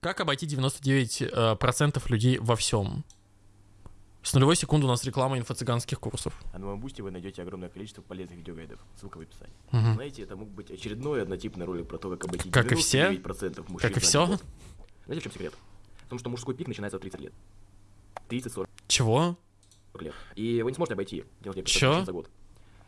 как обойти 99% э, людей во всем? С нулевой секунды у нас реклама инфо-цыганских курсов. А на моем бусте вы найдете огромное количество полезных видеогайдов. Ссылка в описании. Мгм. Знаете, это мог быть очередной однотипный ролик про то, как обойти Как и все? 99% мужчин. Как и все? год. Знаете, в чем секрет? В том, что мужской пик начинается в 30 лет. 30-40 Чего? лет. И вы не сможете обойти 99% Чё? за год.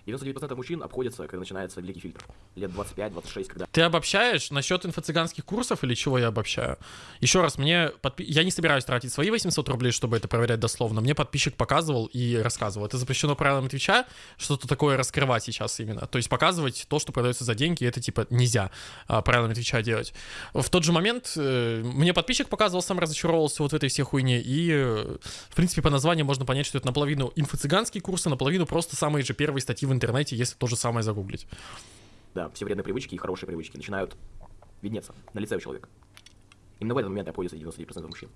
99% мужчин обходятся, когда начинается великий фильтр. Лет 25-26, когда Ты обобщаешь насчет инфо-цыганских курсов или чего я обобщаю? Еще раз, мне подпи- я не собираюсь тратить свои 800 рублей, чтобы это проверять дословно. Мне подписчик показывал и рассказывал. Это запрещено правилами Твича, что-то такое раскрывать сейчас именно. То есть показывать то, что продается за деньги, это типа нельзя а, правилами Твича делать. В тот же момент э, мне подписчик показывал, сам разочаровался вот в этой всей хуйне. И, э, в принципе, по названию можно понять, что это наполовину инфо-цыганские курсы, наполовину просто самые же первые статьи в интернете, если то же самое загуглить. да, все вредные привычки и хорошие привычки начинают виднеться на лице у человека. Именно в этот момент обходится 99% мужчин.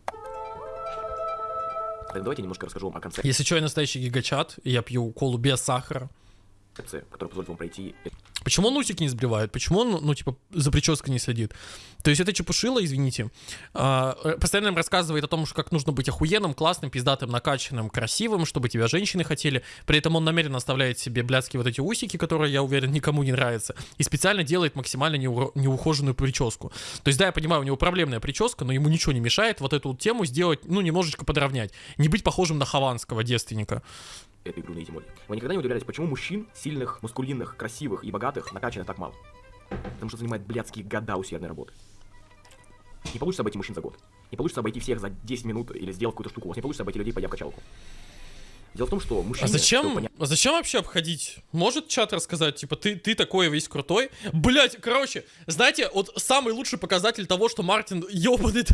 Так, давайте немножко расскажу вам о концепции, Если что, я настоящий гигачат, я пью колу без сахара. которая позволит вам пройти Почему он усики не сбривает? Почему он, ну, типа, за прической не следит? То есть это чепушило, извините, а, э, постоянно им рассказывает о том, что как нужно быть охуенным, классным, пиздатым, накачанным, красивым, чтобы тебя женщины хотели. При этом он намеренно оставляет себе блядские вот эти усики, которые, я уверен, никому не нравятся, и специально делает максимально неуро- неухоженную прическу. То есть, да, я понимаю, у него проблемная прическа, но ему ничего не мешает вот эту вот тему сделать, ну, немножечко подровнять. Не быть похожим на хованского девственника. Эту игру на эти моды. Вы никогда не удивлялись, почему мужчин, сильных, мускулинных, красивых и богатых, накачанных так мало? Потому что занимает блядские года усердной работы. Не получится обойти мужчин за год. Не получится обойти всех за 10 минут или сделать какую-то штуку. У вас не получится обойти людей, пойдя в качалку. Дело в том, что мужчины... А зачем, а зачем вообще обходить? Может чат рассказать, типа, ты, ты такой весь крутой? Блять, короче, знаете, вот самый лучший показатель того, что Мартин ебаный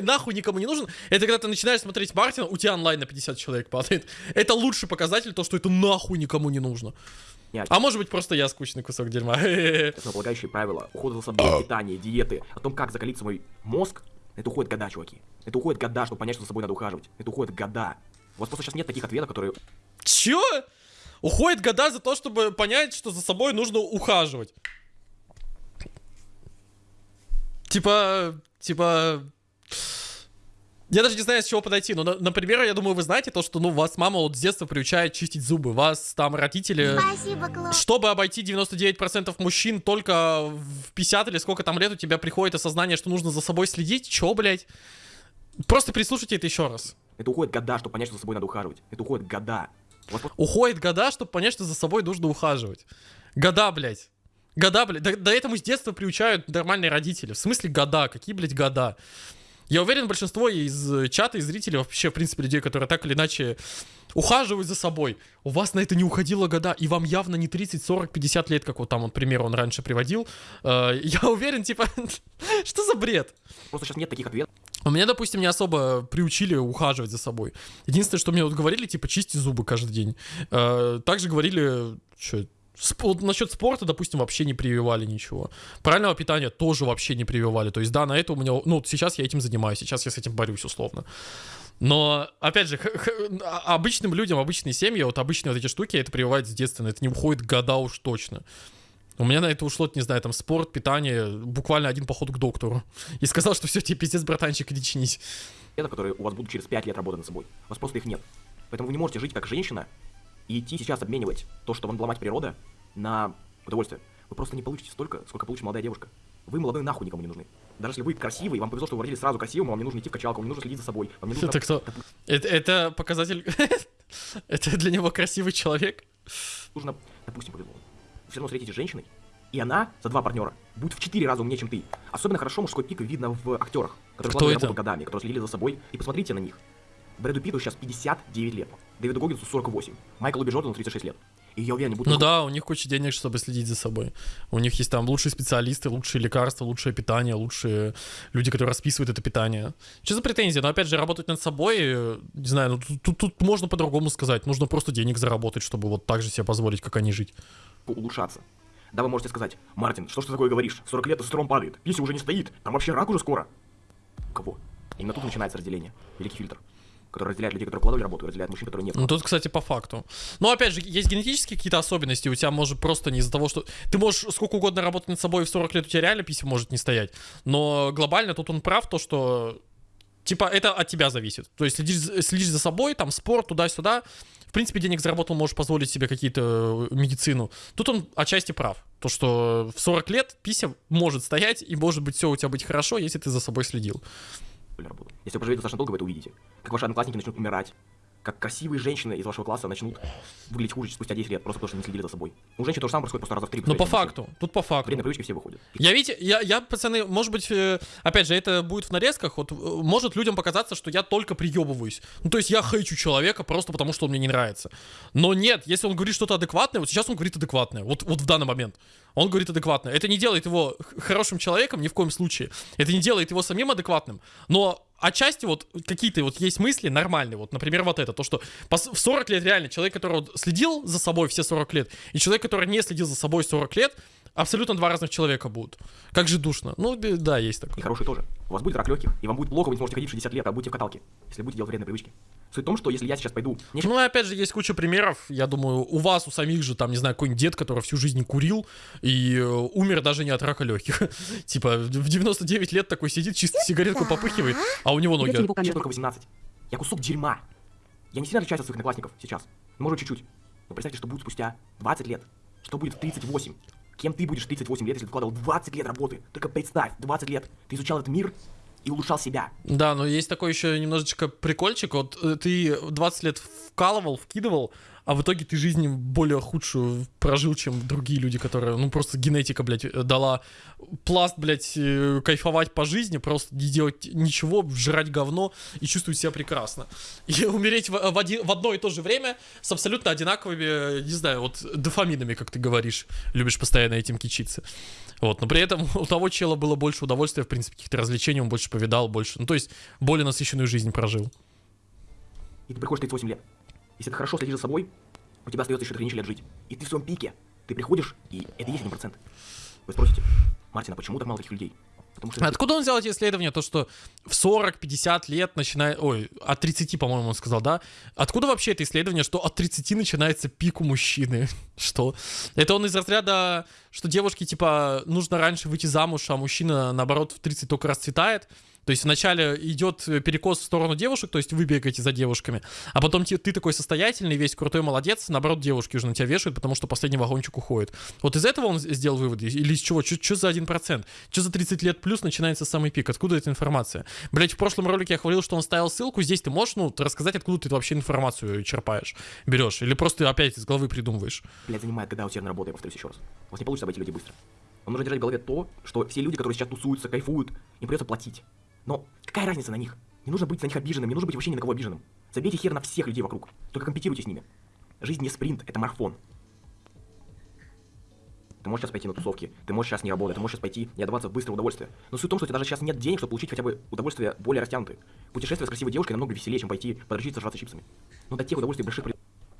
нахуй никому не нужен, это когда ты начинаешь смотреть Мартина, у тебя онлайн на 50 человек падает. Это лучший показатель, то, что это нахуй никому не нужно. Нет. А может быть, просто я скучный кусок дерьма. основополагающие правила ухода за собой, питания, диеты, о том, как закалить свой мозг, это уходит года, чуваки. Это уходит года, чтобы понять, что за собой надо ухаживать. Это уходит года. У вас просто сейчас нет таких ответов, которые... Чё? Уходит года за то, чтобы понять, что за собой нужно ухаживать. Типа, типа... Я даже не знаю, с чего подойти. Но, на- например, я думаю, вы знаете то, что, ну, вас мама вот с детства приучает чистить зубы. Вас там родители... Спасибо, Клод. Чтобы обойти 99% мужчин только в 50 или сколько там лет у тебя приходит осознание, что нужно за собой следить. Чё, блядь? Просто прислушайте это еще раз. Это уходит года, чтобы понять, что за собой надо ухаживать. Это уходит года. Просто Уходит года, чтобы понять, что за собой нужно ухаживать. Года, блядь. Года, блядь. До, до этому с детства приучают нормальные родители. В смысле года? Какие, блядь, года? Я уверен, большинство из э, чата и зрителей, вообще, в принципе, людей, которые так или иначе ухаживают за собой, у вас на это не уходило года, и вам явно не 30, 40, 50 лет, как вот там, вот, пример он раньше приводил. Э, Я уверен, типа, что за бред? просто сейчас нет таких ответов. У меня, допустим, не особо приучили ухаживать за собой. Единственное, что мне вот говорили, типа, чисти зубы каждый день. Э, Также говорили, что насчет спорта, допустим, вообще не прививали ничего. Правильного питания тоже вообще не прививали. То есть, да, на это у меня... Ну, сейчас я этим занимаюсь, сейчас я с этим борюсь, условно. Но, опять же, а- обычным людям, обычные семьи, вот обычные вот эти штуки, это прививать с детства, это не уходит года уж точно. У меня на это ушло, не знаю, там, спорт, питание, буквально один поход к доктору. И сказал, что все, тебе пиздец, братанчик, иди чинись. ответов, которые у вас будут через 5 лет работы над собой. У вас просто их нет. Поэтому вы не можете жить как женщина и идти сейчас обменивать то, что вам дала мать природа, на удовольствие. Вы просто не получите столько, сколько получит молодая девушка. Вы молодой нахуй никому не нужны. Даже если вы красивый, вам повезло, что вы родились сразу красивым, вам не нужно идти в качалку, вам не нужно следить за собой, вам не нужно... Это кто? Это, это показатель... Это для него красивый человек? нужно, допустим, повезло. Все равно встретитесь с женщиной, и она за два партнера будет в четыре раза умнее, чем ты. Особенно хорошо мужской пик видно в актерах, которые Кто это? годами, которые следили за собой. И посмотрите на них. Брэду Питту сейчас 59 лет, Дэвиду Гоггинсу 48, Майклу Джордану 36 лет. И я уверен, они будут... Ну да, у них куча денег, чтобы следить за собой. У них есть там лучшие специалисты, лучшие лекарства, лучшее питание, лучшие люди, которые расписывают это питание. Что за претензии? Но опять же, работать над собой, не знаю, ну тут, тут- тут можно по-другому сказать. Нужно просто денег заработать, чтобы вот так же себе позволить, как они жить. улучшаться. Да, вы можете сказать, Мартин, что ж ты такое говоришь? 40 лет тестостерон падает, пися уже не стоит, там вообще рак уже скоро. У кого? Именно тут начинается разделение. Великий фильтр. Который разделяет людей, которые вкладывали работу, и разделяет мужчин, которые не Ну тут, кстати, по факту. Но опять же, есть генетические какие-то особенности. У тебя может просто не из-за того, что... Ты можешь сколько угодно работать над собой, и в 40 лет у тебя реально писем может не стоять. Но глобально тут он прав, то, что... Типа, это от тебя зависит. То есть следишь, следишь за собой, там, спорт, туда-сюда. В принципе, денег заработал, можешь позволить себе какие-то э, медицину. Тут он отчасти прав. То, что в 40 лет писем может стоять, и может быть все у тебя быть хорошо, если ты за собой следил. Если вы проживете достаточно долго, вы это увидите. Как ваши одноклассники начнут умирать, как красивые женщины из вашего класса начнут выглядеть хуже спустя 10 лет, просто потому что не следили за собой. У женщин то же самое происходит просто раза в три. Ну, по факту, тут по факту. Вредные привычки все выходят. Я, видите, я, я, пацаны, может быть, э, опять же, это будет в нарезках, вот, э, может людям показаться, что я только приебываюсь. Ну, то есть я хейчу человека просто потому, что он мне не нравится. Но нет, если он говорит что-то адекватное, вот сейчас он говорит адекватное, вот, вот в данный момент. Он говорит адекватно. Это не делает его хорошим человеком ни в коем случае. Это не делает его самим адекватным. Но отчасти вот какие-то вот есть мысли нормальные. Вот, например, вот это. То, что в 40 лет реально человек, который вот следил за собой все 40 лет, и человек, который не следил за собой 40 лет, абсолютно два разных человека будут. Как же душно. Ну, да, есть такое. И хороший тоже. У вас будет рак легких, и вам будет плохо, вы не сможете ходить 60 лет, а будете в каталке, если будете делать вредные привычки. Суть в том, что если я сейчас пойду... Нечего... Ну, и опять же, есть куча примеров. Я думаю, у вас, у самих же, там, не знаю, какой-нибудь дед, который всю жизнь курил и э, умер даже не от рака легких. типа, в 99 лет такой сидит, чисто сигаретку попыхивает, а у него ноги... Мне только 18. Я кусок дерьма. Я не сильно отличаюсь от своих одноклассников сейчас. Может, чуть-чуть. Но представьте, что будет спустя 20 лет. Что будет в 38. Кем ты будешь 38 лет, если ты вкладывал 20 лет работы? Только представь, 20 лет. Ты изучал этот мир, и улучшал себя. Да, но есть такой еще немножечко прикольчик. Вот э, ты 20 лет вкалывал, вкидывал, а в итоге ты жизнь более худшую прожил, чем другие люди, которые, ну, просто генетика, блядь, э, дала пласт, блядь, э, кайфовать по жизни, просто не делать ничего, жрать говно и чувствовать себя прекрасно. И умереть в, в, один, в одно и то же время с абсолютно одинаковыми, не знаю, вот дофаминами, как ты говоришь, любишь постоянно этим кичиться. Вот, но при этом у того чела было больше удовольствия, в принципе, каких-то развлечений, он больше повидал, больше, ну, то есть более насыщенную жизнь прожил. И ты приходишь 38 лет. Если ты хорошо следишь за собой, у тебя остается еще 3 лет жить. И ты в своем пике. Ты приходишь, и это есть 1%. Вы спросите, Мартин, а почему так мало таких людей? Потому что... Откуда он взял эти исследования? То, что в 40-50 лет начинает... Ой, от 30, по-моему, он сказал, да? Откуда вообще это исследование, что от 30 начинается пик у мужчины? что? Это он из разряда, что девушке, типа, нужно раньше выйти замуж, а мужчина, наоборот, в 30 только расцветает? То есть вначале идет перекос в сторону девушек, то есть вы бегаете за девушками, а потом ты, ты такой состоятельный, весь крутой молодец, наоборот, девушки уже на тебя вешают, потому что последний вагончик уходит. Вот из этого он сделал выводы? Или из чего? Что за 1%? Что за 30 лет плюс начинается самый пик? Откуда эта информация? Блять, в прошлом ролике я говорил, что он ставил ссылку, здесь ты можешь, ну, рассказать, откуда ты вообще информацию черпаешь, берешь? Или просто опять из головы придумываешь? Блять, занимает, когда усердно работа, я повторюсь еще раз. У вас не получится обойти людей быстро. Вам нужно держать в голове то, что все люди, которые сейчас тусуются, кайфуют, им придется платить. Но какая разница на них? Не нужно быть на них обиженным, не нужно быть вообще ни на кого обиженным. Забейте хер на всех людей вокруг. Только компетируйте с ними. Жизнь не спринт, это марафон. Ты можешь сейчас пойти на тусовки, ты можешь сейчас не работать, ты можешь сейчас пойти и отдаваться в быстрое удовольствие. Но суть в том, что у тебя даже сейчас нет денег, чтобы получить хотя бы удовольствие более растянутые. Путешествие с красивой девушкой намного веселее, чем пойти подрочиться, жраться чипсами. Но до тех удовольствий больших...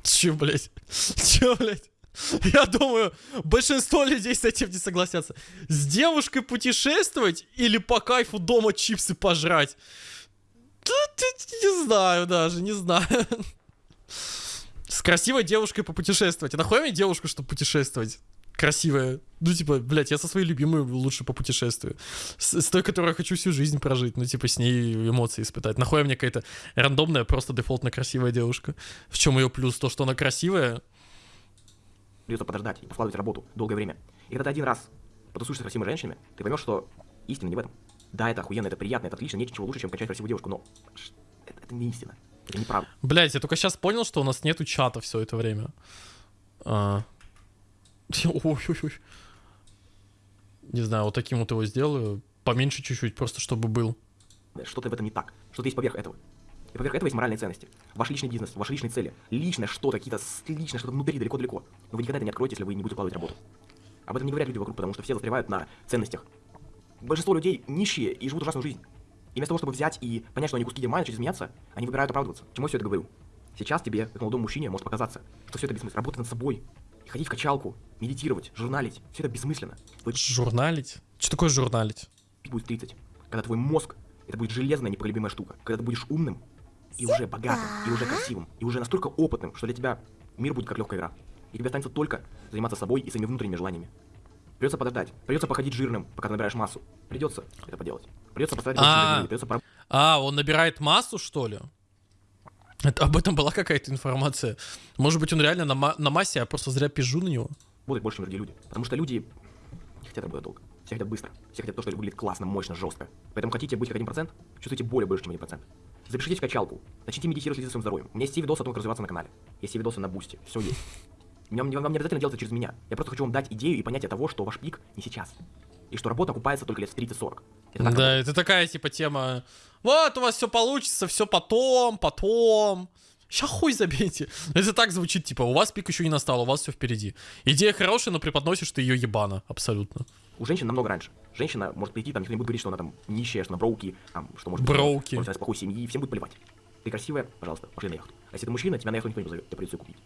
Че, блядь? Че, блядь? Я думаю, большинство людей с этим не согласятся. С девушкой путешествовать или по кайфу дома чипсы пожрать? Не знаю даже, не знаю. С красивой девушкой попутешествовать. А нахуй мне девушку, чтобы путешествовать? Красивая. Ну, типа, блядь, я со своей любимой лучше попутешествую. С, с той, которой я хочу всю жизнь прожить. Ну, типа, с ней эмоции испытать. Нахуй мне какая-то рандомная, просто дефолтно красивая девушка. В чем ее плюс? То, что она красивая, придется подождать и вкладывать работу долгое время. И когда ты один раз потусуешься с красивыми женщинами, ты поймешь, что истина не в этом. Да, это охуенно, это приятно, это отлично, нет ничего лучше, чем качать красивую девушку, но это, это не истина. Это неправда. Блять, я только сейчас понял, что у нас нету чата все это время. А... Ой-ой-ой. Не знаю, вот таким вот его сделаю. Поменьше чуть-чуть, просто чтобы был. Что-то в этом не так. Что-то есть поверх этого. И поверх этого есть моральные ценности. Ваш личный бизнес, ваши личные цели. Личное что-то, какие-то личное что-то внутри, далеко-далеко. Но вы никогда это не откроете, если вы не будете укладывать работу. Об этом не говорят люди вокруг, потому что все застревают на ценностях. Большинство людей нищие и живут ужасную жизнь. И вместо того, чтобы взять и понять, что они куски дерьма начать изменяться, они выбирают оправдываться. Чему я все это говорю? Сейчас тебе, как молодому мужчине, может показаться, что все это бессмысленно. Работать над собой, ходить в качалку, медитировать, журналить. Все это бессмысленно. Вы... Журналить? Что такое журналить? Будет 30. Когда твой мозг, это будет железная непоколебимая штука. Когда ты будешь умным, и уже богатым, и уже красивым, и уже настолько опытным, что для тебя мир будет как легкая игра. И тебе останется только заниматься собой и своими внутренними желаниями. Придется подождать, придется походить жирным, пока ты набираешь массу. Придется это поделать. Придется поставить А. придется пора- А, он набирает массу, что ли? Это, об этом была какая-то информация. Может быть, он реально на, ма- на массе, а просто зря пижу на него. работать больше, чем другие люди. Потому что люди не хотят работать долго. Все хотят быстро. Все хотят то, что выглядит классно, мощно, жестко. Поэтому хотите быть как 1%, чувствуйте более больше, чем 1%. Запишитесь в качалку. Начните медитировать, следить за своим здоровьем. У меня есть все видосы о том, как развиваться на канале. Есть все видосы на бусте. Все есть. Вам, вам не обязательно делать это через меня. Я просто хочу вам дать идею и понятие того, что ваш пик не сейчас. И что работа окупается только лет в 30-40. Это так да, это такая типа тема. Вот у вас все получится, все потом, потом. Ща хуй забейте. Это так звучит, типа, у вас пик еще не настал, у вас все впереди. Идея хорошая, но преподносишь ты ее ебано, абсолютно. У женщин намного раньше. Женщина может прийти, там никто не будет говорить, что она там нищая, что она броуки, там, что может быть, Броуки. может, она из плохой семьи, всем будет плевать. Ты красивая, пожалуйста, пошли на яхту. А если ты мужчина, тебя на яхту никто не позовет, тебе придется её купить.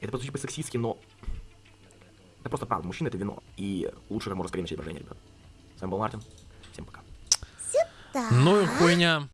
Это прозвучит по-сексистски, но... Это просто правда, мужчина это вино. И лучше как можно скорее начать брожение, ребят. С вами был Мартин. Всем пока. Ну и хуйня.